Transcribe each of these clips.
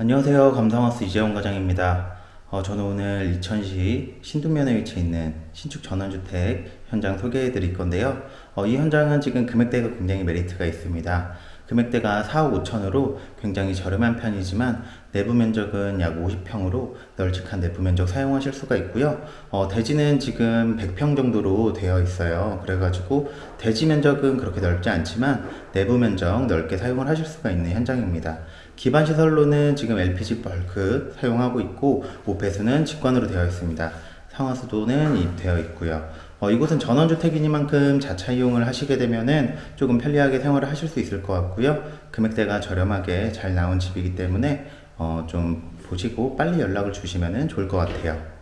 안녕하세요. 감성하우스 이재원 과장입니다. 어, 저는 오늘 이천시 신도면에 위치해 있는 신축 전원주택 현장 소개해 드릴 건데요. 어, 이 현장은 지금 금액대가 굉장히 메리트가 있습니다. 금액대가 4억 5천으로 굉장히 저렴한 편이지만 내부 면적은 약 50평으로 널찍한 내부 면적 사용하실 수가 있고요. 어, 대지는 지금 100평 정도로 되어 있어요. 그래가지고 대지 면적은 그렇게 넓지 않지만 내부 면적 넓게 사용을 하실 수가 있는 현장입니다. 기반 시설로는 지금 LPG 벌크 사용하고 있고 오폐수는 직관으로 되어 있습니다. 상하수도는 되어 있고요. 어, 이곳은 전원주택이니만큼 자차 이용을 하시게 되면은 조금 편리하게 생활을 하실 수 있을 것 같고요. 금액대가 저렴하게 잘 나온 집이기 때문에 어, 좀 보시고 빨리 연락을 주시면 좋을 것 같아요.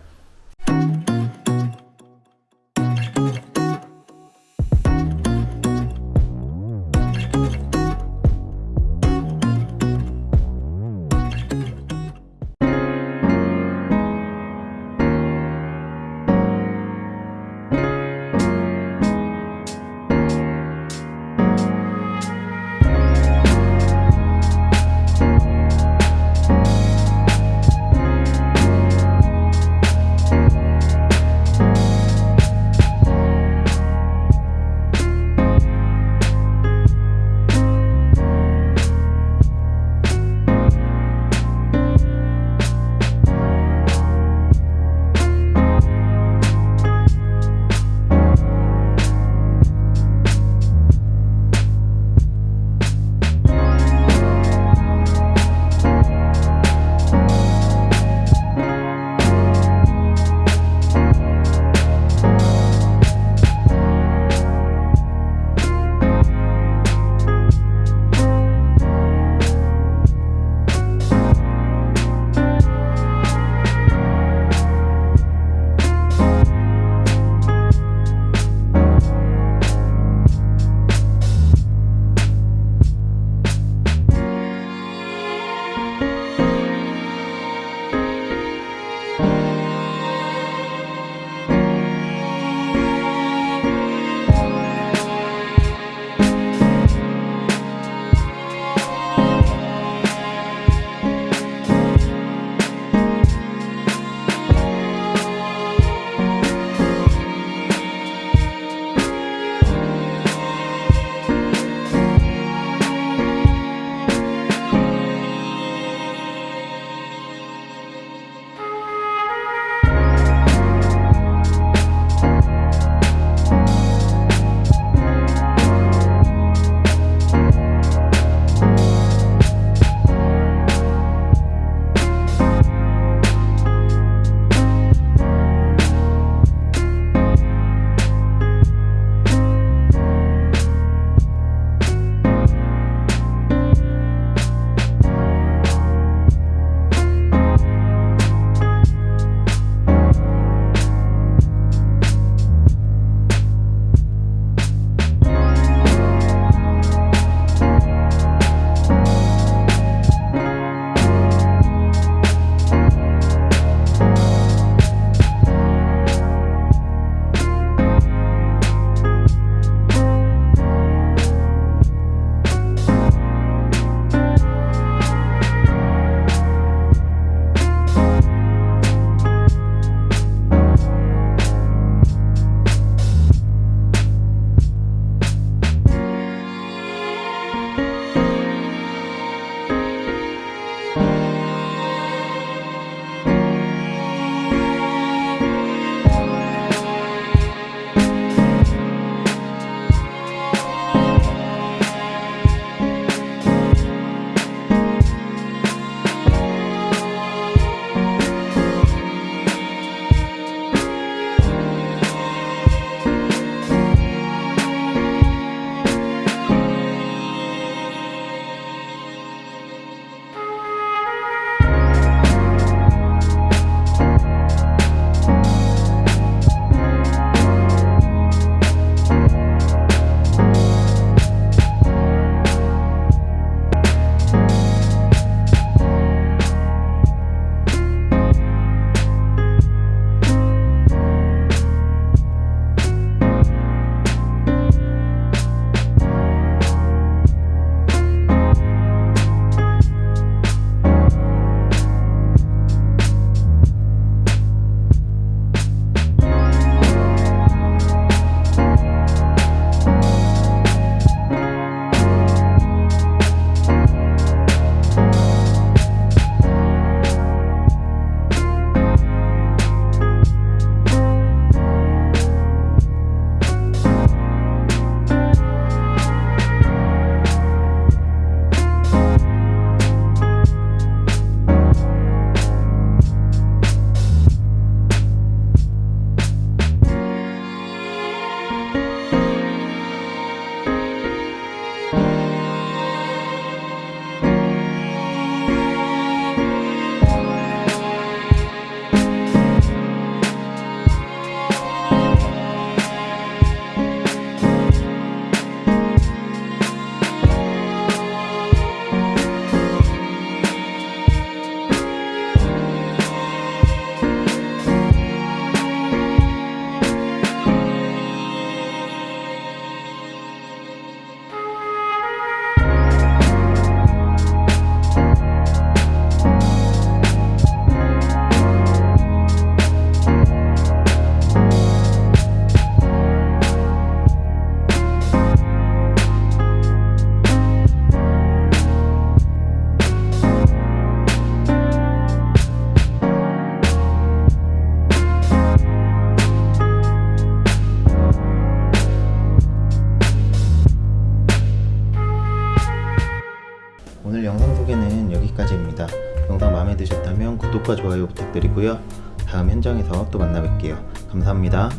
구독과 좋아요 부탁드리고요. 다음 현장에서 또 만나 뵐게요. 감사합니다.